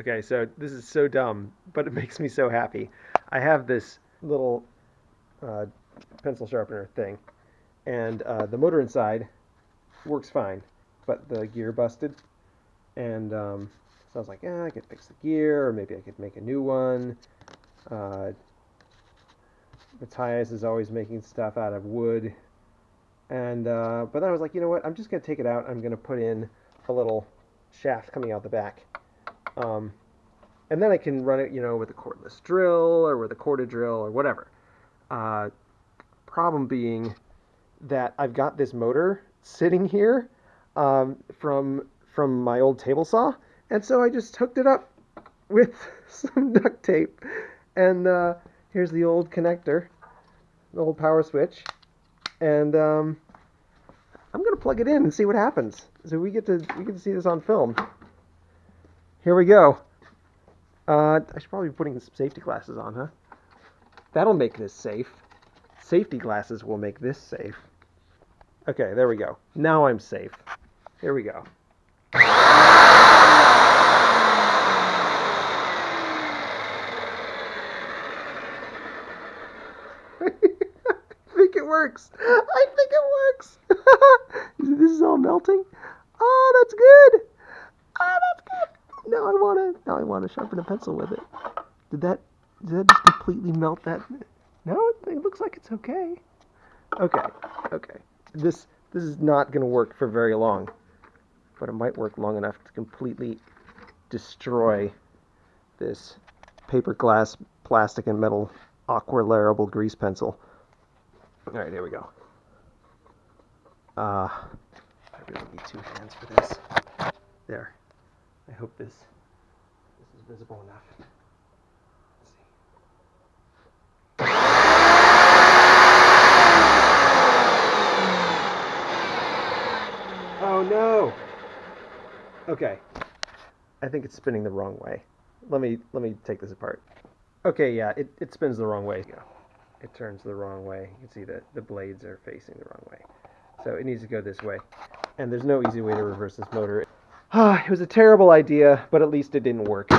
Okay, so this is so dumb, but it makes me so happy. I have this little uh, pencil sharpener thing, and uh, the motor inside works fine, but the gear busted, and um, so I was like, yeah, I could fix the gear, or maybe I could make a new one. Uh, Matthias is always making stuff out of wood, and uh, but then I was like, you know what? I'm just gonna take it out. I'm gonna put in a little shaft coming out the back um, and then I can run it, you know, with a cordless drill or with a corded drill or whatever. Uh, problem being that I've got this motor sitting here um, from from my old table saw, and so I just hooked it up with some duct tape. And uh, here's the old connector, the old power switch, and um, I'm gonna plug it in and see what happens. So we get to we get to see this on film. Here we go. Uh, I should probably be putting some safety glasses on, huh? That'll make this safe. Safety glasses will make this safe. Okay, there we go. Now I'm safe. Here we go. I think it works. I think it works. this is all melting. Oh, that's good. Oh, that's. Now I wanna. Now I wanna sharpen a pencil with it. Did that? Did that just completely melt that? No, it, it looks like it's okay. Okay. Okay. This this is not gonna work for very long, but it might work long enough to completely destroy this paper glass, plastic, and metal aquarellable grease pencil. All right, here we go. Uh, I really need two hands for this. There. I hope this this is visible enough. Oh no. Okay. I think it's spinning the wrong way. Let me let me take this apart. Okay, yeah, it, it spins the wrong way. It turns the wrong way. You can see that the blades are facing the wrong way. So it needs to go this way. And there's no easy way to reverse this motor. it was a terrible idea, but at least it didn't work.